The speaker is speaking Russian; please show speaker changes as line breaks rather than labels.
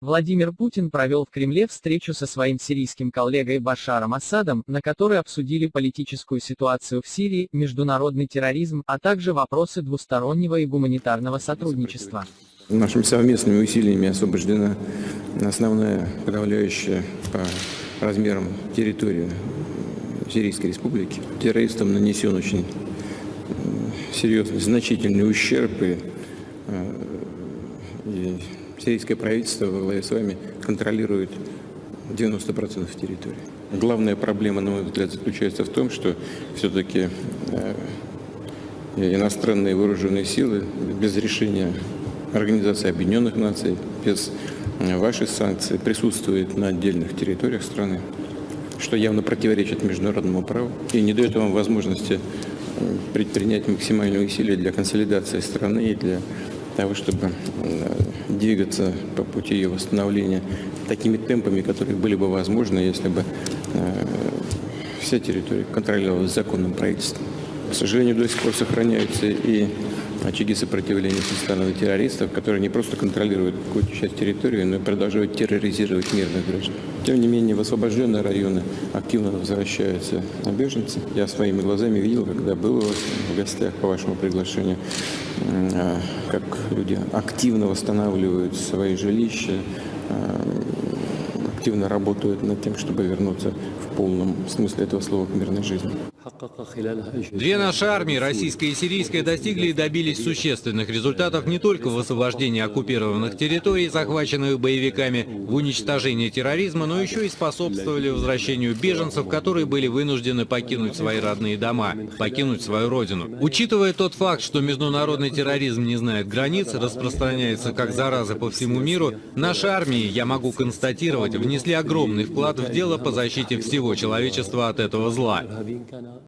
Владимир Путин провел в Кремле встречу со своим сирийским коллегой Башаром Асадом, на которой обсудили политическую ситуацию в Сирии, международный терроризм, а также вопросы двустороннего и гуманитарного сотрудничества.
Нашими совместными усилиями освобождена основная подавляющая по размерам территория Сирийской республики. Террористам нанесен очень серьезный, значительный ущерб и, э, и сирийское правительство во главе с вами контролирует 90% территории. Главная проблема, на мой взгляд, заключается в том, что все-таки э, иностранные вооруженные силы без решения Организации Объединенных Наций, без э, ваших санкций присутствуют на отдельных территориях страны, что явно противоречит международному праву и не дает вам возможности э, предпринять максимальные усилия для консолидации страны и для того, чтобы двигаться по пути ее восстановления такими темпами, которые были бы возможны, если бы э, вся территория контролировалась законным правительством. К сожалению, до сих пор сохраняются и очаги сопротивления со стороны террористов, которые не просто контролируют какую-то часть территории, но и продолжают терроризировать мирных граждан. Тем не менее, в освобожденные районы активно возвращаются беженцы. Я своими глазами видел, когда был в гостях по вашему приглашению, а, как люди активно восстанавливают свои жилища, а, активно работают над тем, чтобы вернуться в полном смысле этого слова к мирной жизни.
Две наши армии, российская и сирийская, достигли и добились существенных результатов не только в освобождении оккупированных территорий, захваченных боевиками, в уничтожении терроризма, но еще и способствовали возвращению беженцев, которые были вынуждены покинуть свои родные дома, покинуть свою родину. Учитывая тот факт, что международный терроризм не знает границ, распространяется как зараза по всему миру, наши армии, я могу констатировать, внесли огромный вклад в дело по защите всего человечества от этого зла.